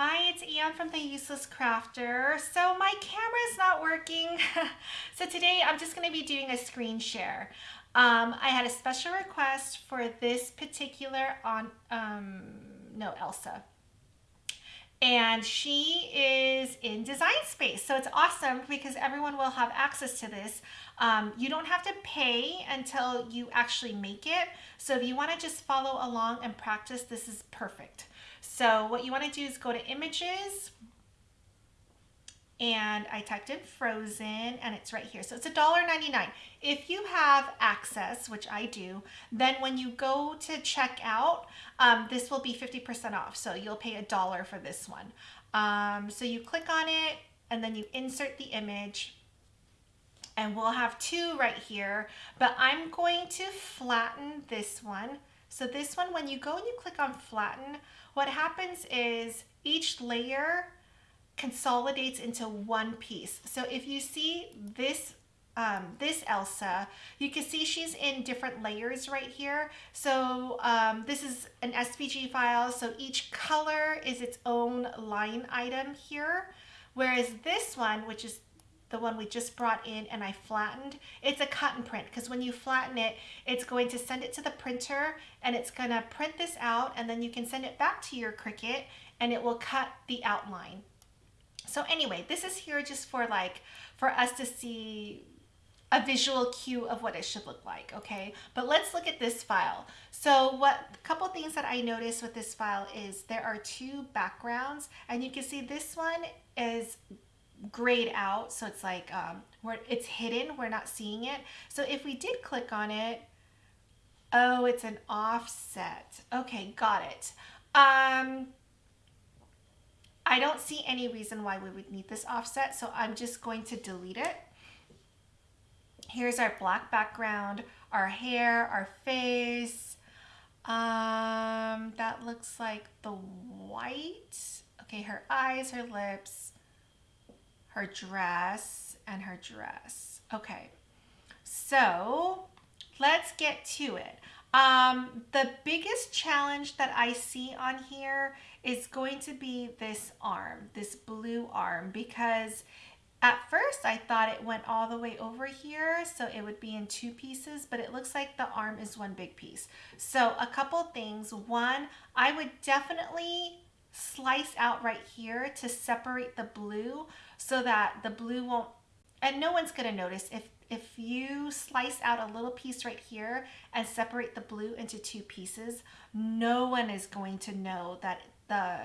Hi, it's Anne from The Useless Crafter. So my camera is not working. so today I'm just gonna be doing a screen share. Um, I had a special request for this particular on, um, no, Elsa. And she is in Design Space. So it's awesome because everyone will have access to this. Um, you don't have to pay until you actually make it. So if you wanna just follow along and practice, this is perfect. So what you want to do is go to images and I typed in frozen and it's right here. So it's $1.99. If you have access, which I do, then when you go to check out, um, this will be 50% off. So you'll pay a dollar for this one. Um, so you click on it and then you insert the image and we'll have two right here, but I'm going to flatten this one. So this one, when you go and you click on flatten, what happens is each layer consolidates into one piece. So if you see this um, this Elsa, you can see she's in different layers right here. So um, this is an SVG file, so each color is its own line item here. Whereas this one, which is the one we just brought in and I flattened, it's a cut and print because when you flatten it, it's going to send it to the printer and it's going to print this out and then you can send it back to your Cricut and it will cut the outline. So anyway, this is here just for like, for us to see a visual cue of what it should look like, okay? But let's look at this file. So what a couple things that I noticed with this file is there are two backgrounds and you can see this one is grayed out. So it's like, um, where it's hidden, we're not seeing it. So if we did click on it, oh, it's an offset. Okay, got it. Um, I don't see any reason why we would need this offset, so I'm just going to delete it. Here's our black background, our hair, our face. Um, that looks like the white. Okay, her eyes, her lips her dress and her dress. Okay, so let's get to it. Um, the biggest challenge that I see on here is going to be this arm, this blue arm, because at first I thought it went all the way over here, so it would be in two pieces, but it looks like the arm is one big piece. So a couple things. One, I would definitely slice out right here to separate the blue so that the blue won't, and no one's gonna notice if if you slice out a little piece right here and separate the blue into two pieces, no one is going to know that the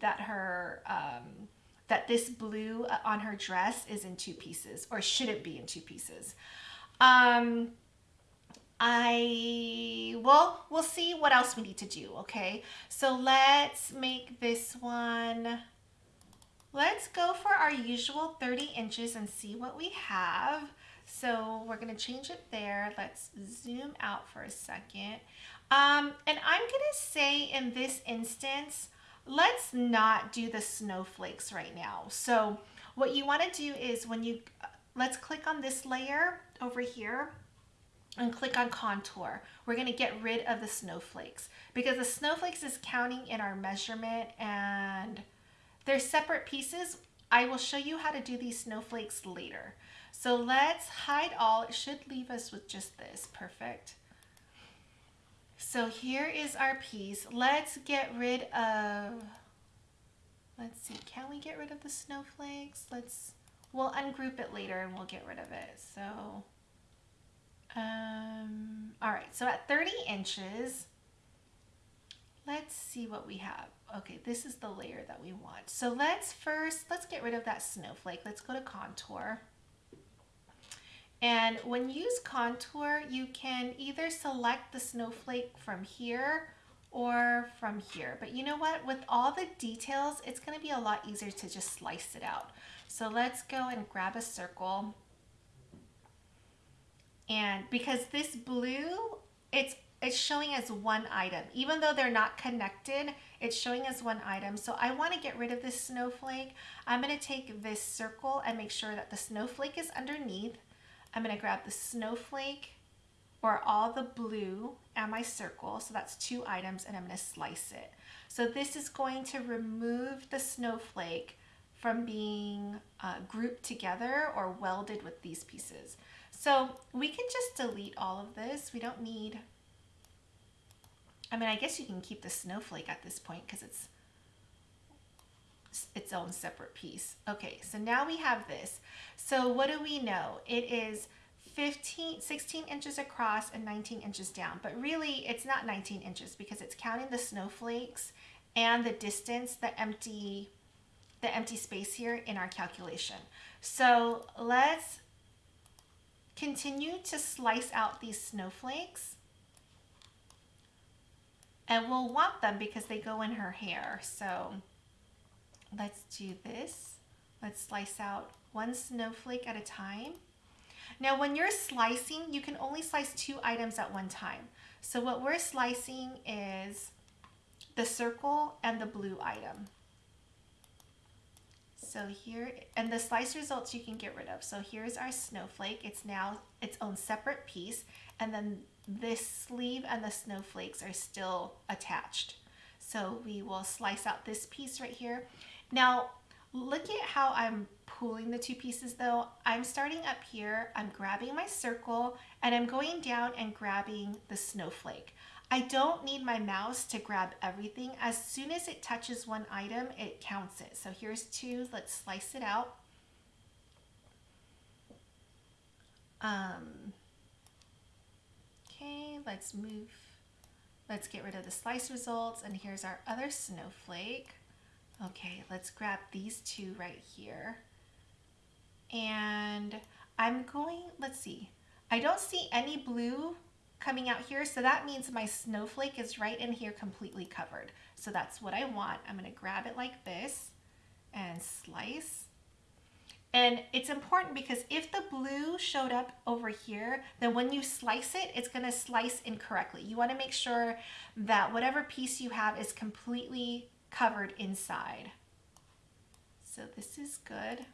that her um, that this blue on her dress is in two pieces or shouldn't be in two pieces. Um, I, well, we'll see what else we need to do, okay? So let's make this one, let's go for our usual 30 inches and see what we have. So we're gonna change it there. Let's zoom out for a second. Um, and I'm gonna say in this instance, let's not do the snowflakes right now. So what you wanna do is when you, let's click on this layer over here and click on contour. We're going to get rid of the snowflakes because the snowflakes is counting in our measurement and they're separate pieces. I will show you how to do these snowflakes later. So let's hide all. It should leave us with just this. Perfect. So here is our piece. Let's get rid of, let's see, can we get rid of the snowflakes? Let's, we'll ungroup it later and we'll get rid of it. So um, all right, so at 30 inches, let's see what we have. Okay, this is the layer that we want. So let's first, let's get rid of that snowflake. Let's go to contour. And when you use contour, you can either select the snowflake from here or from here. But you know what? With all the details, it's gonna be a lot easier to just slice it out. So let's go and grab a circle and because this blue, it's it's showing as one item. Even though they're not connected, it's showing as one item. So I wanna get rid of this snowflake. I'm gonna take this circle and make sure that the snowflake is underneath. I'm gonna grab the snowflake or all the blue and my circle. So that's two items and I'm gonna slice it. So this is going to remove the snowflake from being uh, grouped together or welded with these pieces. So we can just delete all of this. We don't need, I mean, I guess you can keep the snowflake at this point because it's its own separate piece. Okay, so now we have this. So what do we know? It is 15, 16 inches across and 19 inches down, but really it's not 19 inches because it's counting the snowflakes and the distance, the empty, the empty space here in our calculation. So let's continue to slice out these snowflakes and we'll want them because they go in her hair. So let's do this. Let's slice out one snowflake at a time. Now when you're slicing, you can only slice two items at one time. So what we're slicing is the circle and the blue item. So here, and the slice results you can get rid of. So here's our snowflake. It's now its own separate piece. And then this sleeve and the snowflakes are still attached. So we will slice out this piece right here. Now, look at how I'm pulling the two pieces though. I'm starting up here, I'm grabbing my circle, and I'm going down and grabbing the snowflake. I don't need my mouse to grab everything. As soon as it touches one item, it counts it. So here's two, let's slice it out. Um, let's move, let's get rid of the slice results. And here's our other snowflake. Okay, let's grab these two right here. And I'm going, let's see, I don't see any blue coming out here. So that means my snowflake is right in here completely covered. So that's what I want. I'm gonna grab it like this and slice. And it's important because if the blue showed up over here, then when you slice it, it's gonna slice incorrectly. You wanna make sure that whatever piece you have is completely covered inside. So this is good.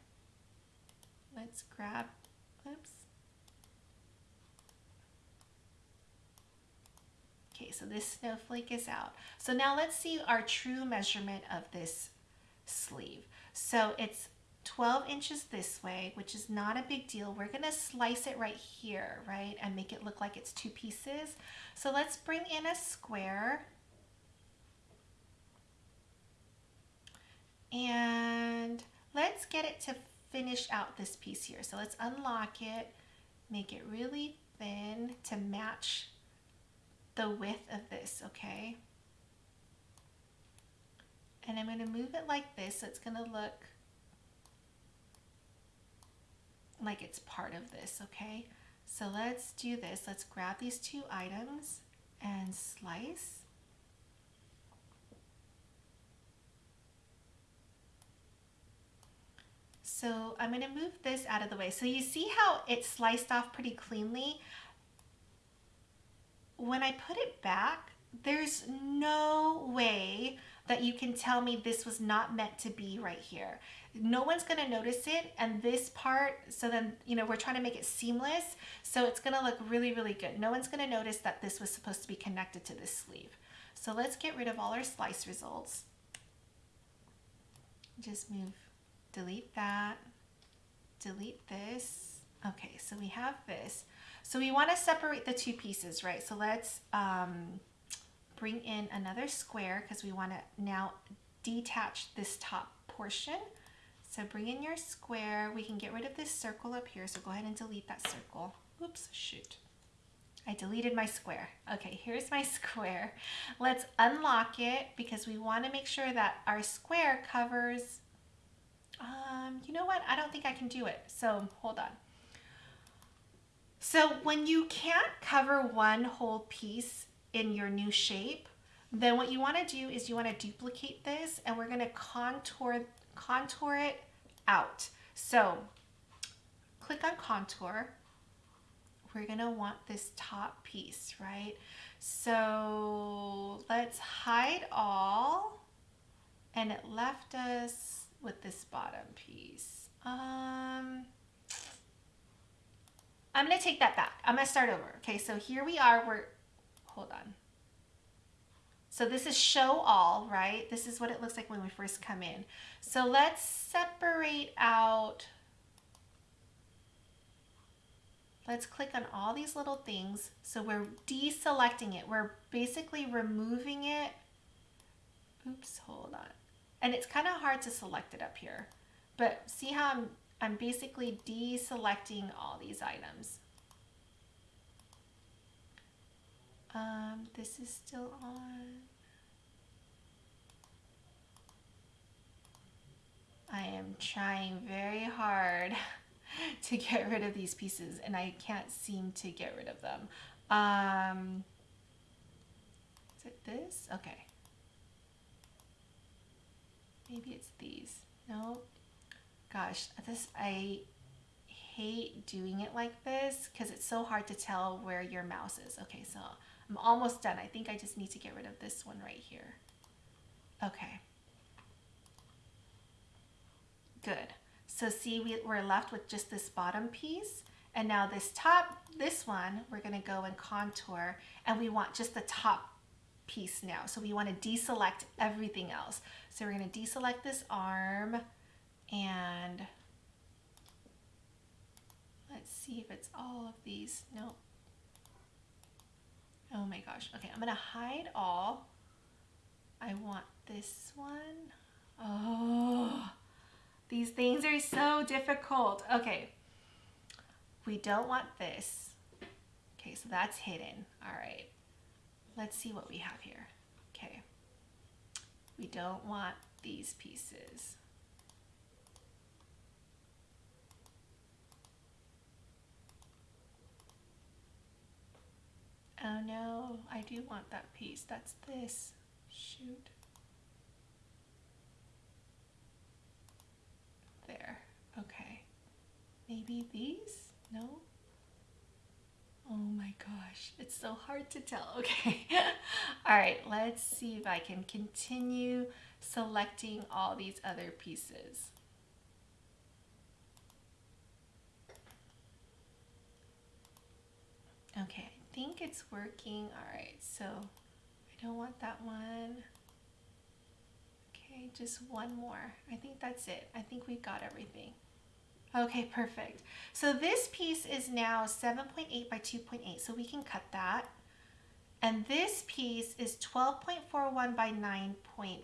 Let's grab, oops. Okay, so this snowflake is out. So now let's see our true measurement of this sleeve. So it's 12 inches this way, which is not a big deal. We're gonna slice it right here, right? And make it look like it's two pieces. So let's bring in a square And let's get it to finish out this piece here. So let's unlock it, make it really thin to match the width of this, okay? And I'm to move it like this so it's to look like it's part of this, okay? So let's do this. Let's grab these two items and slice. So I'm going to move this out of the way. So you see how it sliced off pretty cleanly? When I put it back, there's no way that you can tell me this was not meant to be right here. No one's gonna notice it and this part, so then, you know, we're trying to make it seamless, so it's gonna look really, really good. No one's gonna notice that this was supposed to be connected to this sleeve. So let's get rid of all our slice results. Just move delete that, delete this. Okay, so we have this. So we want to separate the two pieces, right? So let's um, bring in another square because we want to now detach this top portion. So bring in your square. We can get rid of this circle up here. So go ahead and delete that circle. Oops, shoot. I deleted my square. Okay, here's my square. Let's unlock it because we want to make sure that our square covers um, you know what? I don't think I can do it. So hold on. So when you can't cover one whole piece in your new shape, then what you want to do is you want to duplicate this and we're going to contour, contour it out. So click on contour. We're going to want this top piece, right? So let's hide all and it left us with this bottom piece? Um, I'm going to take that back. I'm going to start over. Okay, so here we are. We're, hold on. So this is show all, right? This is what it looks like when we first come in. So let's separate out, let's click on all these little things. So we're deselecting it. We're basically removing it. Oops, hold on. And it's kind of hard to select it up here. But see how I'm, I'm basically deselecting all these items. Um, this is still on. I am trying very hard to get rid of these pieces and I can't seem to get rid of them. Um, is it this? Okay. Maybe it's these. No. Gosh, this I hate doing it like this because it's so hard to tell where your mouse is. Okay, so I'm almost done. I think I just need to get rid of this one right here. Okay. Good. So see, we, we're left with just this bottom piece. And now this top, this one, we're gonna go and contour and we want just the top piece now. So we wanna deselect everything else. So we're gonna deselect this arm and let's see if it's all of these. Nope. Oh my gosh. Okay, I'm gonna hide all. I want this one. Oh, these things are so difficult. Okay, we don't want this. Okay, so that's hidden. All right, let's see what we have here. Okay, we don't want these pieces. Oh no, I do want that piece. That's this. Shoot. There. Okay. Maybe these? No? Oh my gosh, it's so hard to tell. Okay. all right, let's see if I can continue selecting all these other pieces. Okay, think it's working. All right, so I don't want that one. Okay, just one more. I think that's it. I think we've got everything. Okay, perfect. So this piece is now 7.8 by 2.8, so we can cut that. And this piece is 12.41 by 9.1.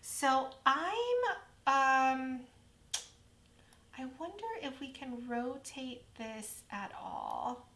So I'm, um, I wonder if we can rotate this at all.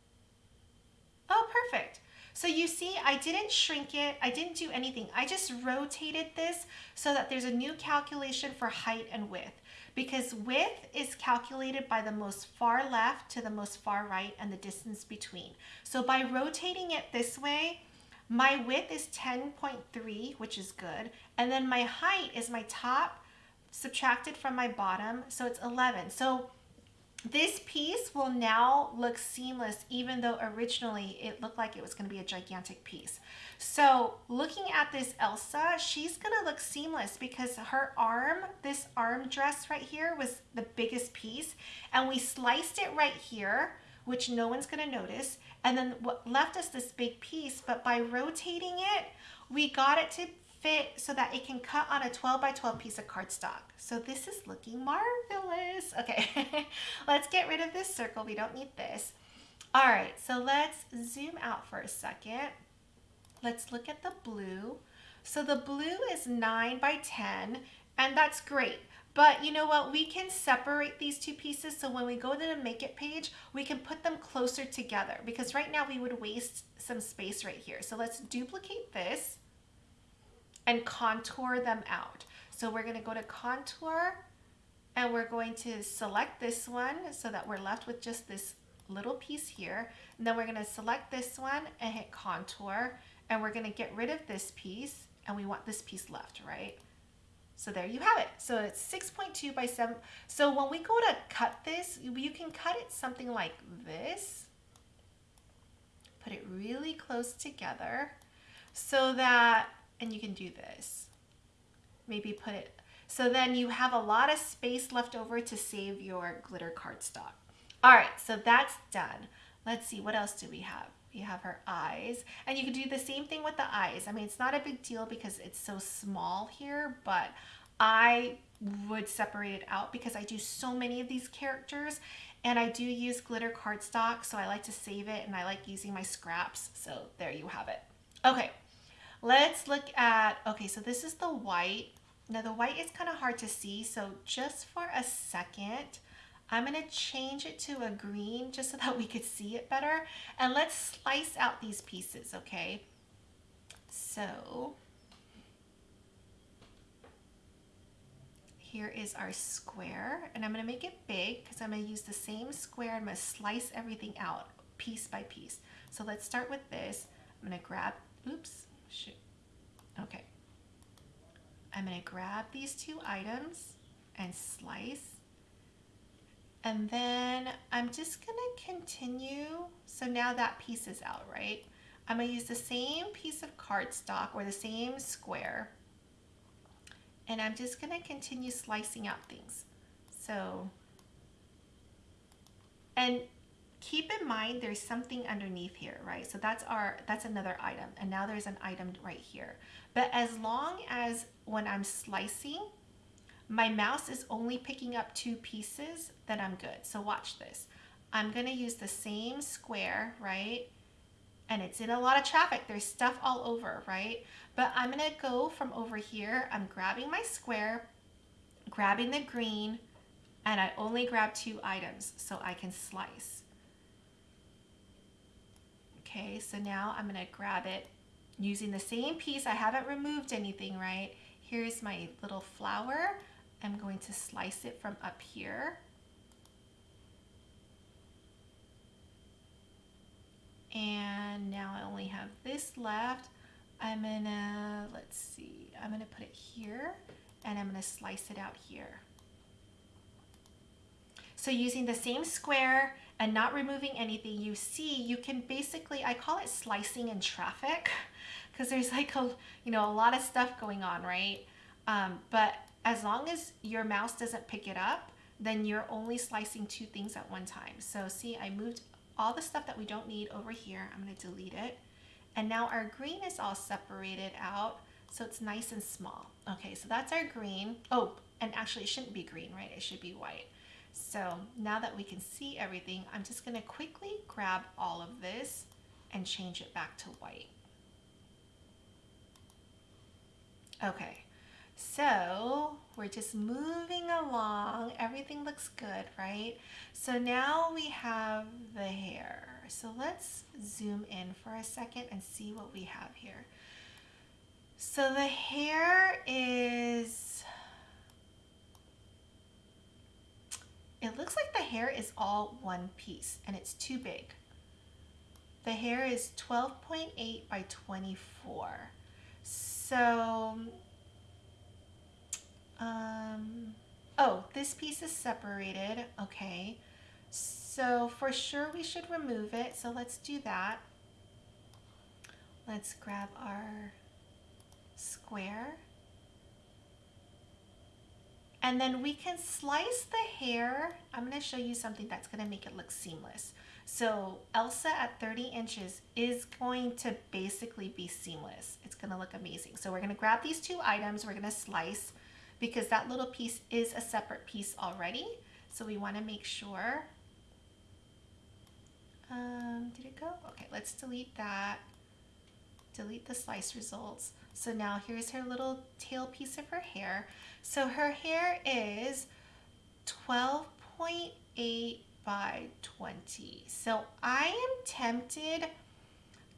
Oh, perfect. So you see, I didn't shrink it. I didn't do anything. I just rotated this so that there's a new calculation for height and width because width is calculated by the most far left to the most far right and the distance between. So by rotating it this way, my width is 10.3, which is good. And then my height is my top subtracted from my bottom. So it's 11. So this piece will now look seamless even though originally it looked like it was going to be a gigantic piece. So looking at this Elsa, she's going to look seamless because her arm, this arm dress right here was the biggest piece and we sliced it right here which no one's going to notice and then what left us this big piece but by rotating it we got it to fit so that it can cut on a 12 by 12 piece of cardstock. So this is looking marvelous. Okay, let's get rid of this circle. We don't need this. All right, so let's zoom out for a second. Let's look at the blue. So the blue is 9 by 10, and that's great. But you know what? We can separate these two pieces so when we go to the Make It page, we can put them closer together because right now we would waste some space right here. So let's duplicate this and contour them out. So we're going to go to contour and we're going to select this one so that we're left with just this little piece here. And then we're going to select this one and hit contour and we're going to get rid of this piece and we want this piece left, right? So there you have it. So it's 6.2 by 7. So when we go to cut this, you can cut it something like this. Put it really close together so that and you can do this. Maybe put it, so then you have a lot of space left over to save your glitter cardstock. All right, so that's done. Let's see, what else do we have? we have her eyes. And you can do the same thing with the eyes. I mean, it's not a big deal because it's so small here, but I would separate it out because I do so many of these characters and I do use glitter cardstock, so I like to save it and I like using my scraps. So there you have it. Okay, let's look at, okay, so this is the white. Now the white is kind of hard to see, so just for a second, I'm gonna change it to a green just so that we could see it better. And let's slice out these pieces, okay? So, here is our square and I'm gonna make it big because I'm gonna use the same square. I'm gonna slice everything out piece by piece. So let's start with this. I'm gonna grab, oops, shoot, okay. I'm gonna grab these two items and slice and then I'm just gonna continue. So now that piece is out, right? I'm gonna use the same piece of cardstock or the same square. And I'm just gonna continue slicing out things. So, and keep in mind there's something underneath here, right? So that's our, that's another item. And now there's an item right here. But as long as when I'm slicing, my mouse is only picking up two pieces, then I'm good. So watch this. I'm gonna use the same square, right? And it's in a lot of traffic. There's stuff all over, right? But I'm gonna go from over here. I'm grabbing my square, grabbing the green, and I only grab two items so I can slice. Okay, so now I'm gonna grab it using the same piece. I haven't removed anything, right? Here's my little flower. I'm going to slice it from up here. And now I only have this left. I'm gonna, let's see, I'm gonna put it here and I'm gonna slice it out here. So using the same square and not removing anything, you see, you can basically, I call it slicing in traffic because there's like a, you know, a lot of stuff going on, right? Um, but as long as your mouse doesn't pick it up, then you're only slicing two things at one time. So see, I moved all the stuff that we don't need over here. I'm gonna delete it. And now our green is all separated out, so it's nice and small. Okay, so that's our green. Oh, and actually it shouldn't be green, right? It should be white. So now that we can see everything, I'm just gonna quickly grab all of this and change it back to white. Okay, so we're just moving along. Everything looks good, right? So now we have the hair. So let's zoom in for a second and see what we have here. So the hair is, it looks like the hair is all one piece and it's too big. The hair is 12.8 by 24. So um, oh, this piece is separated. Okay. So for sure we should remove it. So let's do that. Let's grab our square. And then we can slice the hair. I'm going to show you something that's going to make it look seamless. So Elsa at 30 inches is going to basically be seamless. It's going to look amazing. So we're going to grab these two items. We're going to slice because that little piece is a separate piece already. So we want to make sure. Um, did it go? Okay, let's delete that. Delete the slice results. So now here's her little tail piece of her hair. So her hair is 12.8 by 20. So I am tempted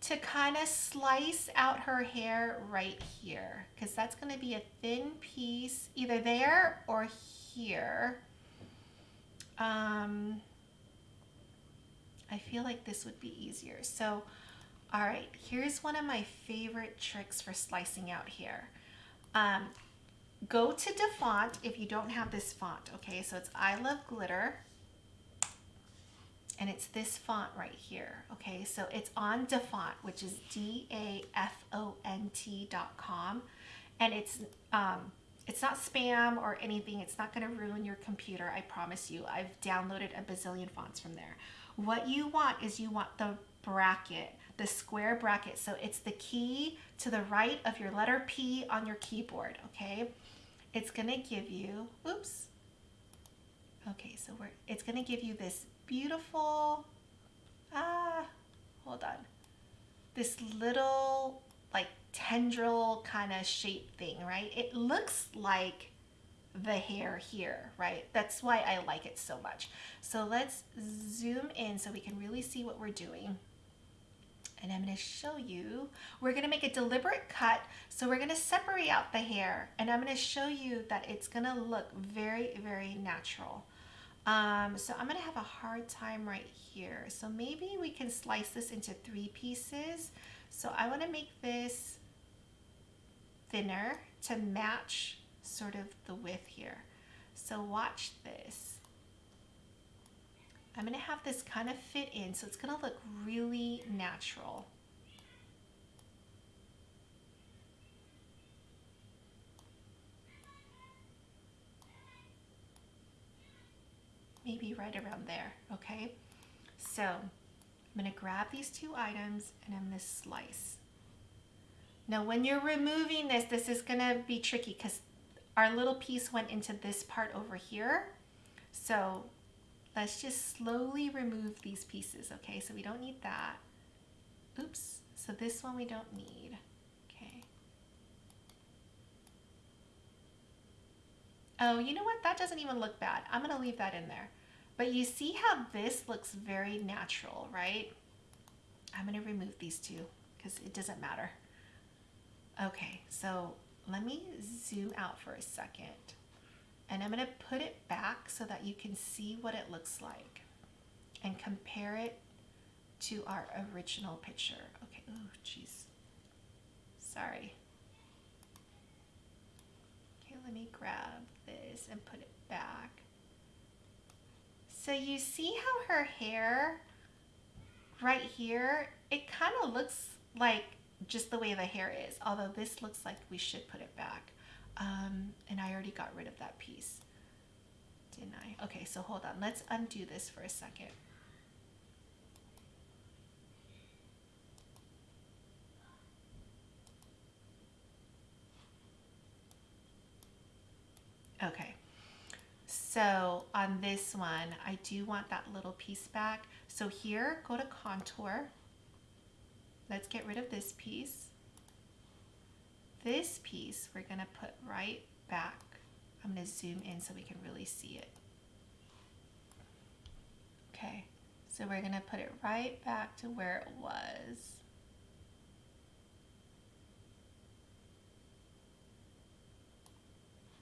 to kind of slice out her hair right here because that's going to be a thin piece either there or here. Um, I feel like this would be easier. So, all right, here's one of my favorite tricks for slicing out hair. Um, go to DaFont if you don't have this font, okay? So it's I Love Glitter and it's this font right here. Okay, so it's on DaFont, which is D-A-F-O-N-T dot com. And it's, um, it's not spam or anything. It's not going to ruin your computer. I promise you. I've downloaded a bazillion fonts from there. What you want is you want the bracket, the square bracket. So it's the key to the right of your letter P on your keyboard, okay? It's gonna give you, oops. Okay, so we're, it's gonna give you this beautiful, ah, hold on. This little like tendril kind of shape thing, right? It looks like the hair here, right? That's why I like it so much. So let's zoom in so we can really see what we're doing. And I'm gonna show you, we're gonna make a deliberate cut. So we're gonna separate out the hair and I'm gonna show you that it's gonna look very, very natural. Um, so I'm gonna have a hard time right here. So maybe we can slice this into three pieces. So I wanna make this thinner to match sort of the width here. So watch this. I'm to have this kind of fit in so it's to look really natural. Maybe right around there, okay? So I'm to grab these two items and I'm to slice. Now when you're removing this, this is to be tricky because our little piece went into this part over here. So let's just slowly remove these pieces, okay? So we don't need that. Oops, so this one we don't need, okay. Oh, you know what? That doesn't even look bad. I'm gonna leave that in there. But you see how this looks very natural, right? I'm gonna remove these two because it doesn't matter. Okay, so let me zoom out for a second and I'm going to put it back so that you can see what it looks like and compare it to our original picture. Okay, oh jeez, sorry. Okay, let me grab this and put it back. So you see how her hair right here, it kind of looks like just the way the hair is, although this looks like we should put it back. Um, and I already got rid of that piece, didn't I? Okay, so hold on. Let's undo this for a second. Okay, so on this one, I do want that little piece back. So here, go to contour Let's get rid of this piece. This piece we're gonna put right back. I'm gonna zoom in so we can really see it. Okay, so we're gonna put it right back to where it was.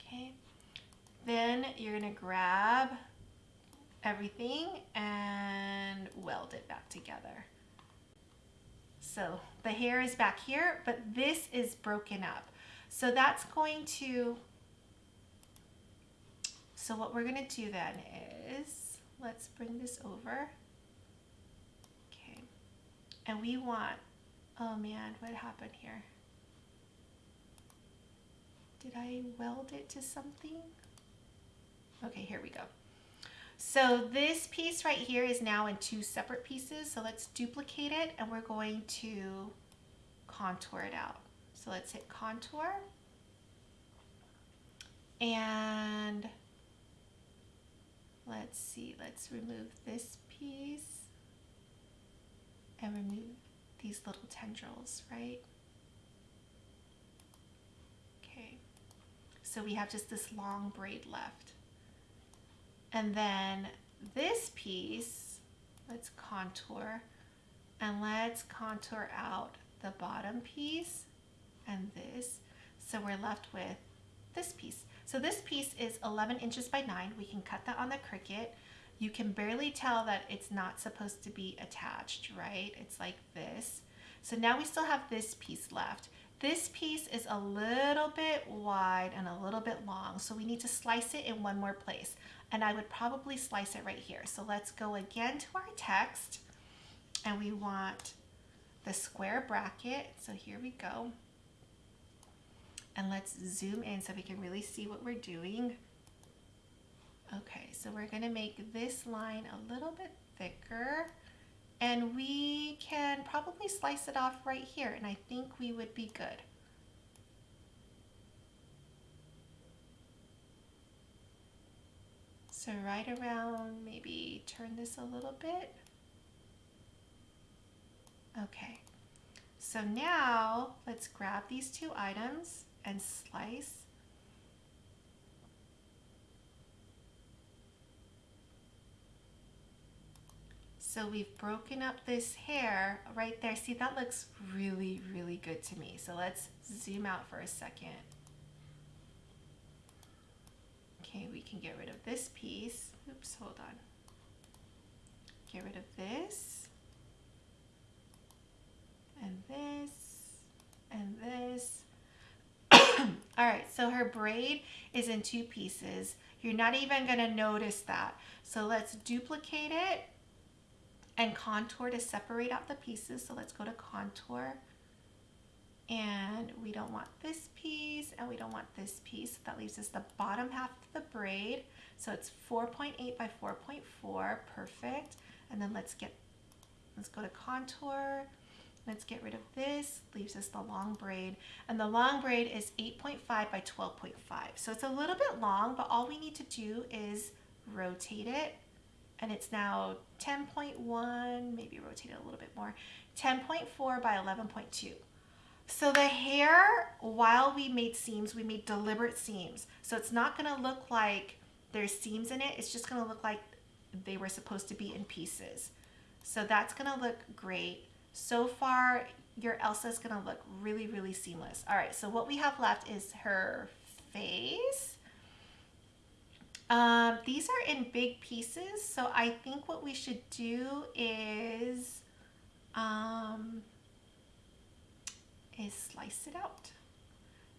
Okay, then you're gonna grab everything and weld it back together. So the hair is back here, but this is broken up. So that's going to, so what we're gonna do then is, let's bring this over. Okay, and we want, oh man, what happened here? Did I weld it to something? Okay, here we go. So this piece right here is now in two separate pieces. So let's duplicate it and we're going to contour it out. So let's hit contour. And let's see, let's remove this piece and remove these little tendrils, right? Okay, so we have just this long braid left. And then this piece, let's contour and let's contour out the bottom piece and this. So we're left with this piece. So this piece is 11 inches by 9. We can cut that on the Cricut. You can barely tell that it's not supposed to be attached, right? It's like this. So now we still have this piece left. This piece is a little bit wide and a little bit long, so we need to slice it in one more place and I would probably slice it right here. So let's go again to our text and we want the square bracket. So here we go. And let's zoom in so we can really see what we're doing. Okay, so we're gonna make this line a little bit thicker and we can probably slice it off right here and I think we would be good. So right around, maybe turn this a little bit. Okay, so now let's grab these two items and slice. So we've broken up this hair right there. See, that looks really, really good to me. So let's zoom out for a second. Okay, we can get rid of this piece. Oops, hold on. Get rid of this. And this. And this. All right, so her braid is in two pieces. You're not even gonna notice that. So let's duplicate it and contour to separate out the pieces. So let's go to contour and we don't want this piece and we don't want this piece. That leaves us the bottom half of the braid. So it's 4.8 by 4.4, perfect. And then let's get, let's go to contour. Let's get rid of this, leaves us the long braid. And the long braid is 8.5 by 12.5. So it's a little bit long, but all we need to do is rotate it. And it's now 10.1, maybe rotate it a little bit more, 10.4 by 11.2. So the hair, while we made seams, we made deliberate seams. So it's not gonna look like there's seams in it. It's just gonna look like they were supposed to be in pieces. So that's gonna look great. So far, your Elsa is gonna look really, really seamless. All right, so what we have left is her face. Um, these are in big pieces, so I think what we should do is um, is slice it out.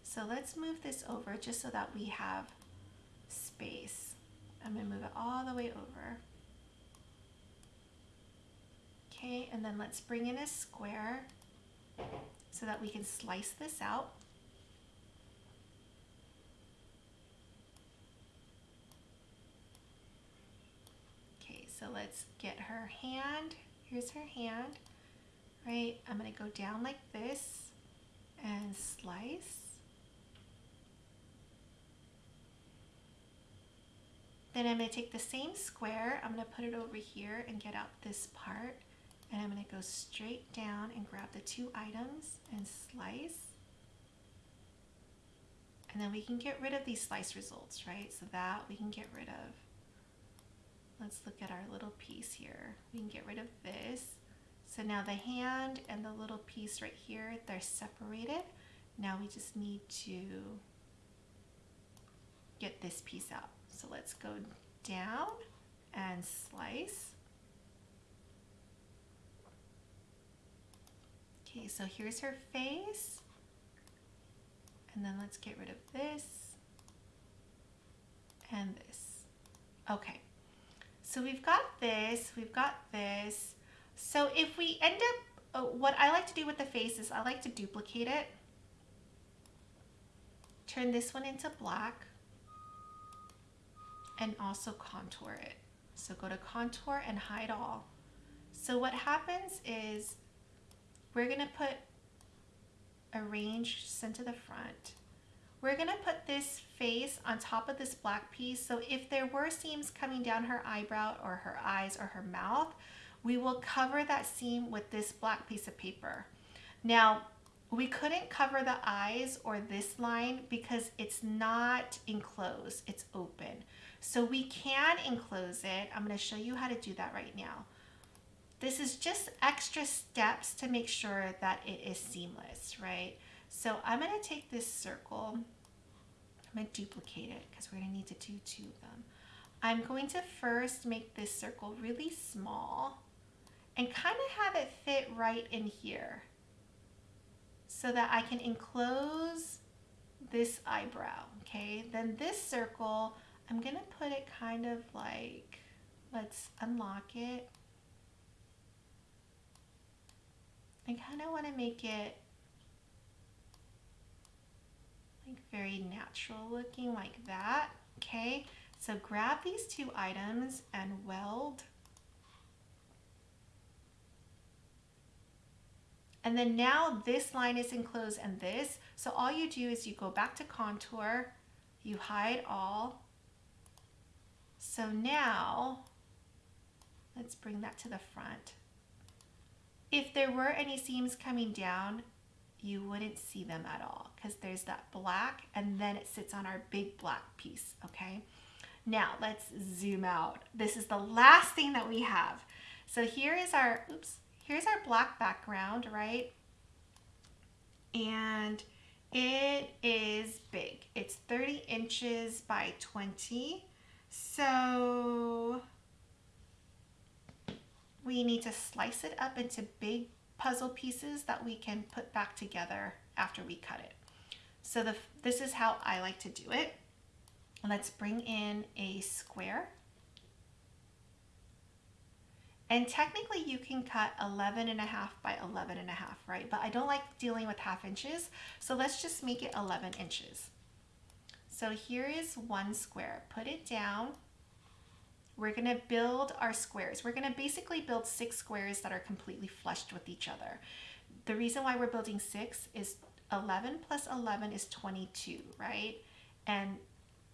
So let's move this over just so that we have space. I'm gonna move it all the way over. Okay, and then let's bring in a square so that we can slice this out. Okay, so let's get her hand. Here's her hand, right? I'm gonna go down like this and slice. Then I'm going to take the same square, I'm going to put it over here and get out this part. And I'm going to go straight down and grab the two items and slice. And then we can get rid of these slice results, right? So that we can get rid of. Let's look at our little piece here. We can get rid of this. So now the hand and the little piece right here, they're separated. Now we just need to get this piece out. So let's go down and slice. Okay, so here's her face. And then let's get rid of this and this. Okay, so we've got this, we've got this. So if we end up, uh, what I like to do with the face is I like to duplicate it. Turn this one into black and also contour it. So go to contour and hide all. So what happens is we're gonna put arrange center the front. We're gonna put this face on top of this black piece. So if there were seams coming down her eyebrow or her eyes or her mouth, we will cover that seam with this black piece of paper. Now, we couldn't cover the eyes or this line because it's not enclosed, it's open. So we can enclose it. I'm gonna show you how to do that right now. This is just extra steps to make sure that it is seamless, right? So I'm gonna take this circle, I'm gonna duplicate it because we're gonna need to do two of them. I'm going to first make this circle really small and kind of have it fit right in here so that I can enclose this eyebrow, okay? Then this circle, I'm gonna put it kind of like, let's unlock it. I kind of want to make it like very natural looking like that, okay? So grab these two items and weld And then now this line is enclosed and this. So all you do is you go back to contour, you hide all. So now, let's bring that to the front. If there were any seams coming down, you wouldn't see them at all because there's that black and then it sits on our big black piece, okay? Now let's zoom out. This is the last thing that we have. So here is our, oops, here's our black background, right? And it is big. It's 30 inches by 20. So we need to slice it up into big puzzle pieces that we can put back together after we cut it. So the, this is how I like to do it. Let's bring in a square. And technically you can cut 11 and a half by 11 and a half, right? But I don't like dealing with half inches. So let's just make it 11 inches. So here is one square. Put it down. We're gonna build our squares. We're gonna basically build six squares that are completely flushed with each other. The reason why we're building six is 11 plus 11 is 22, right? And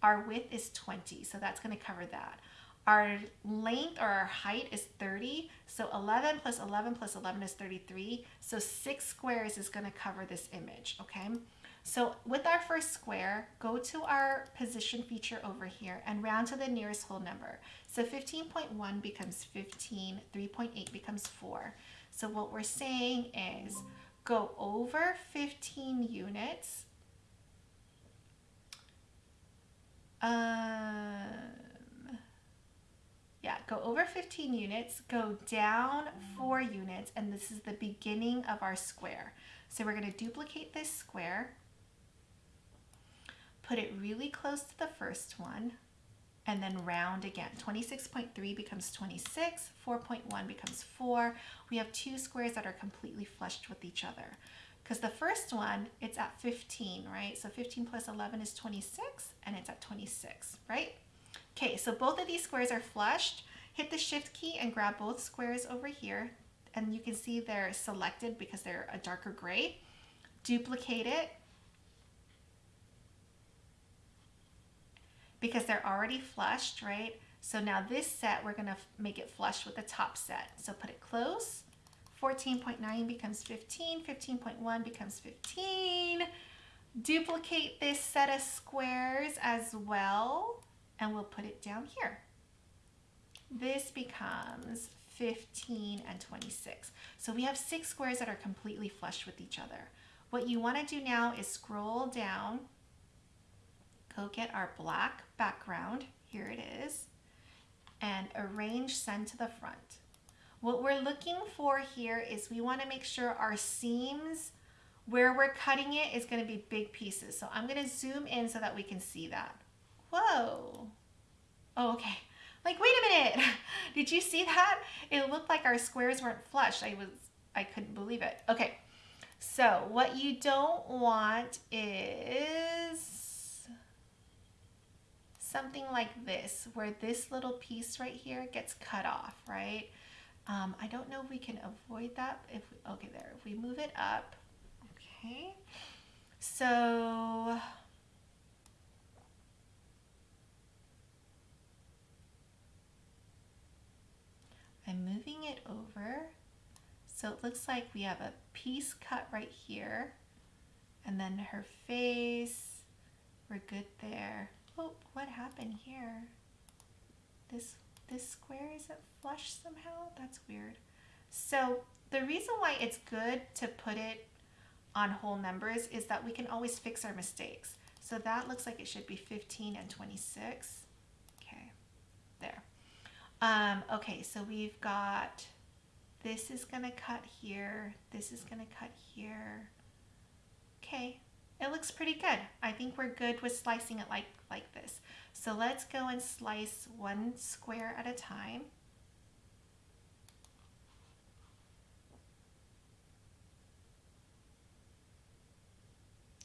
our width is 20, so that's gonna cover that. Our length or our height is 30. So 11 plus 11 plus 11 is 33. So six squares is gonna cover this image, okay? So with our first square, go to our position feature over here and round to the nearest whole number. So 15.1 becomes 15, 3.8 becomes 4. So what we're saying is go over 15 units. Um, yeah, go over 15 units, go down four units, and this is the beginning of our square. So we're gonna duplicate this square, put it really close to the first one, and then round again. 26.3 becomes 26, 4.1 becomes 4. We have two squares that are completely flushed with each other. Because the first one, it's at 15, right? So 15 plus 11 is 26, and it's at 26, right? Okay, so both of these squares are flushed. Hit the shift key and grab both squares over here. And you can see they're selected because they're a darker gray. Duplicate it. Because they're already flushed, right? So now this set, we're gonna make it flush with the top set. So put it close. 14.9 becomes 15, 15.1 becomes 15. Duplicate this set of squares as well and we'll put it down here. This becomes 15 and 26. So we have six squares that are completely flush with each other. What you want to do now is scroll down, go get our black background, here it is, and arrange send to the front. What we're looking for here is we want to make sure our seams where we're cutting it is going to be big pieces. So I'm going to zoom in so that we can see that. Whoa. Oh, okay. Like, wait a minute. Did you see that? It looked like our squares weren't flush. I was, I couldn't believe it. Okay. So what you don't want is something like this, where this little piece right here gets cut off, right? Um, I don't know if we can avoid that. If we, okay, there. If we move it up, okay. So I'm moving it over. So it looks like we have a piece cut right here. And then her face, we're good there. Oh, what happened here? This, this square isn't flush somehow? That's weird. So the reason why it's good to put it on whole numbers is that we can always fix our mistakes. So that looks like it should be 15 and 26. Okay, there. Um, okay, so we've got, this is gonna cut here, this is gonna cut here. Okay, it looks pretty good. I think we're good with slicing it like, like this. So let's go and slice one square at a time.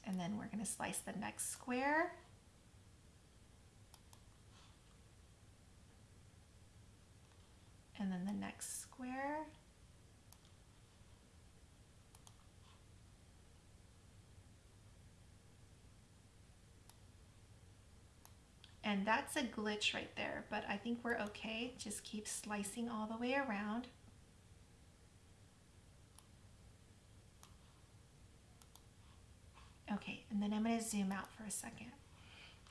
And then we're gonna slice the next square. and then the next square. And that's a glitch right there, but I think we're okay. Just keep slicing all the way around. Okay, and then I'm gonna zoom out for a second.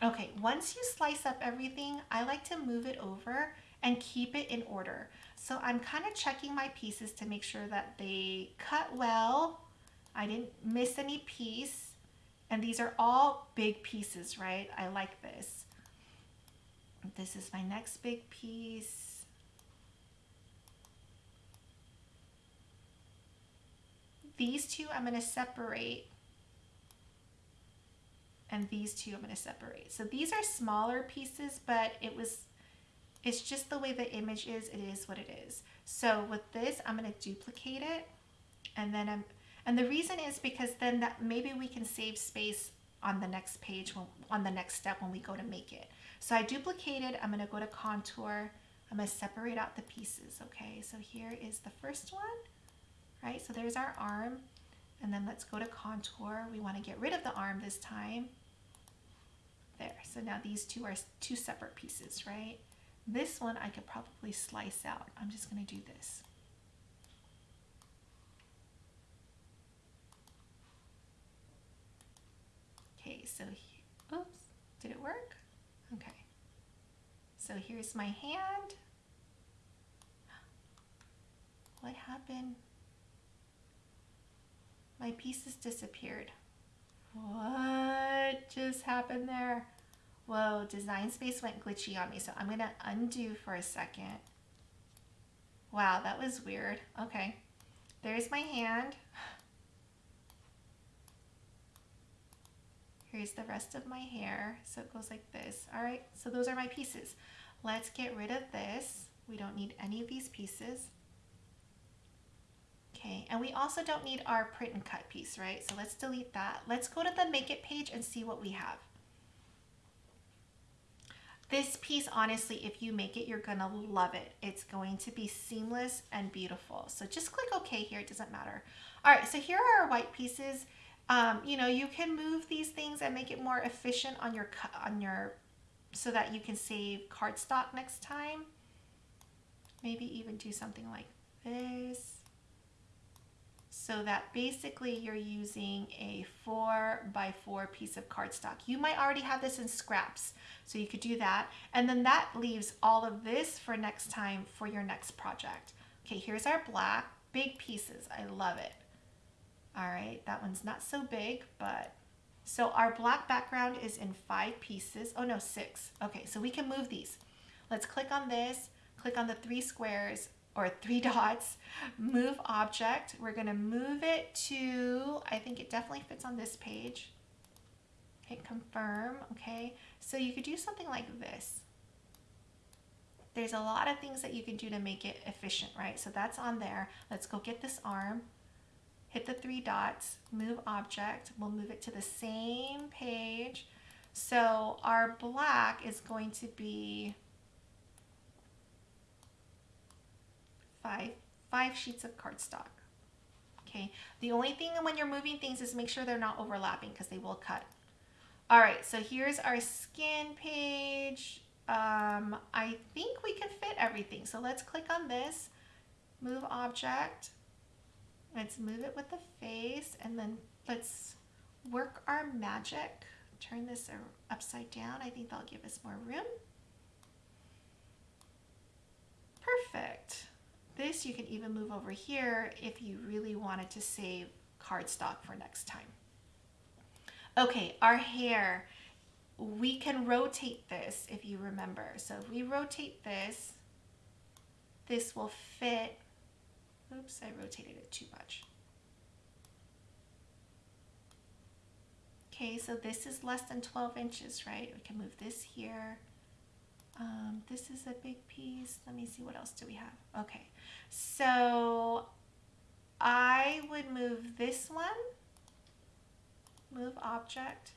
Okay, once you slice up everything, I like to move it over and keep it in order. So I'm kind of checking my pieces to make sure that they cut well. I didn't miss any piece. And these are all big pieces, right? I like this. This is my next big piece. These two I'm going to separate and these two I'm going to separate. So these are smaller pieces, but it was, it's just the way the image is, it is what it is. So with this, I'm going to duplicate it and then I'm, and the reason is because then that maybe we can save space on the next page, when, on the next step when we go to make it. So I duplicated, I'm gonna go to contour, I'm gonna separate out the pieces, okay? So here is the first one, right? So there's our arm, and then let's go to contour. We wanna get rid of the arm this time. There, so now these two are two separate pieces, right? This one I could probably slice out. I'm just gonna do this. Okay, so, oops, did it work? Okay. So here's my hand. What happened? My pieces disappeared. What just happened there? Whoa, design space went glitchy on me. So I'm gonna undo for a second. Wow, that was weird. Okay, there's my hand. Here's the rest of my hair. So it goes like this. All right, so those are my pieces. Let's get rid of this. We don't need any of these pieces. Okay, and we also don't need our print and cut piece, right? So let's delete that. Let's go to the make it page and see what we have. This piece, honestly, if you make it, you're gonna love it. It's going to be seamless and beautiful. So just click OK here, it doesn't matter. All right, so here are our white pieces. Um, you know, you can move these things and make it more efficient on your on your so that you can save cardstock next time. Maybe even do something like this. So that basically you're using a four by four piece of cardstock. You might already have this in scraps, so you could do that. And then that leaves all of this for next time for your next project. Okay, here's our black, big pieces. I love it. All right, that one's not so big, but so our black background is in five pieces. Oh no, six. Okay, so we can move these. Let's click on this, click on the three squares or three dots, move object. We're gonna move it to, I think it definitely fits on this page. Hit confirm, okay? So you could do something like this. There's a lot of things that you can do to make it efficient, right? So that's on there. Let's go get this arm hit the three dots, move object, we'll move it to the same page. So our black is going to be five, five sheets of cardstock. Okay, the only thing when you're moving things is make sure they're not overlapping because they will cut. All right, so here's our skin page. Um, I think we can fit everything. So let's click on this, move object, Let's move it with the face and then let's work our magic. Turn this upside down. I think that'll give us more room. Perfect. This you can even move over here if you really wanted to save cardstock for next time. Okay, our hair. We can rotate this if you remember. So if we rotate this, this will fit Oops, I rotated it too much. Okay, so this is less than 12 inches, right? We can move this here. Um, this is a big piece. Let me see, what else do we have? Okay, so I would move this one, move object.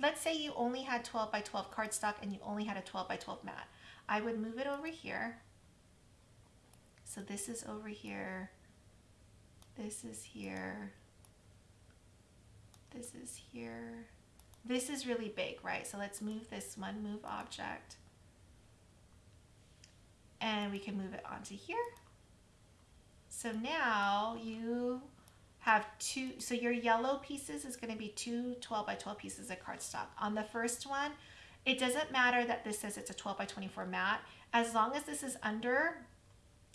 Let's say you only had 12 by 12 cardstock and you only had a 12 by 12 mat. I would move it over here so this is over here. This is here. This is here. this is really big, right? So let's move this one, move object. And we can move it onto here. So now you have two, so your yellow pieces is gonna be two 12 by 12 pieces of cardstock. On the first one, it doesn't matter that this says it's a 12 by 24 mat. As long as this is under,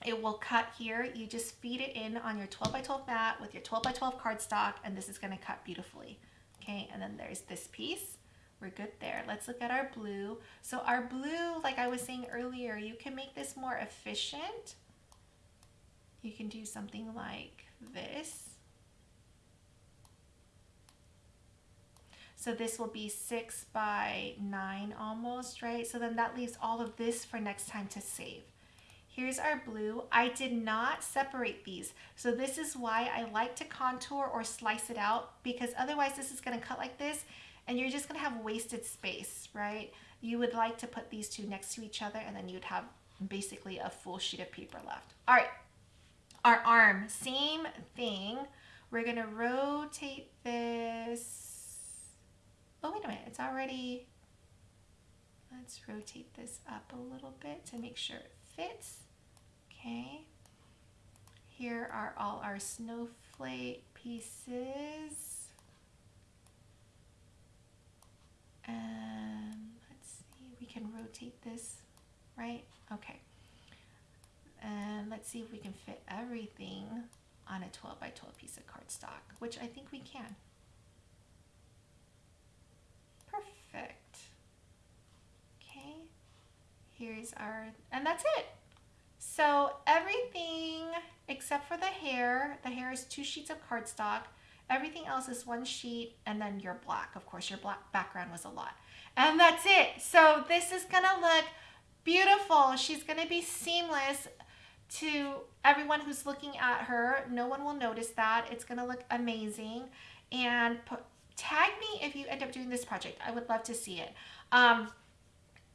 it will cut here. You just feed it in on your 12 by 12 mat with your 12 by 12 cardstock and this is gonna cut beautifully. Okay, and then there's this piece. We're good there. Let's look at our blue. So our blue, like I was saying earlier, you can make this more efficient. You can do something like this. So this will be six by nine almost, right? So then that leaves all of this for next time to save. Here's our blue. I did not separate these. So this is why I like to contour or slice it out because otherwise this is gonna cut like this and you're just gonna have wasted space, right? You would like to put these two next to each other and then you'd have basically a full sheet of paper left. All right, our arm, same thing. We're gonna rotate this Oh, wait a minute, it's already, let's rotate this up a little bit to make sure it fits. Okay, here are all our snowflake pieces. And let's see, we can rotate this, right? Okay. And let's see if we can fit everything on a 12 by 12 piece of cardstock, which I think we can. Perfect. Okay, here's our, and that's it. So everything except for the hair, the hair is two sheets of cardstock. Everything else is one sheet and then your black. Of course, your black background was a lot. And that's it. So this is gonna look beautiful. She's gonna be seamless to everyone who's looking at her. No one will notice that. It's gonna look amazing. And put, tag me if you end up doing this project. I would love to see it. Um,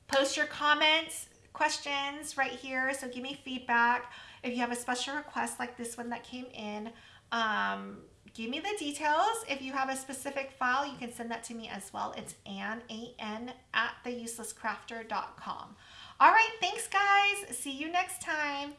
post your comments, questions right here. So give me feedback. If you have a special request like this one that came in, um, give me the details. If you have a specific file, you can send that to me as well. It's An, A-N, at theuselesscrafter.com. All right, thanks guys. See you next time.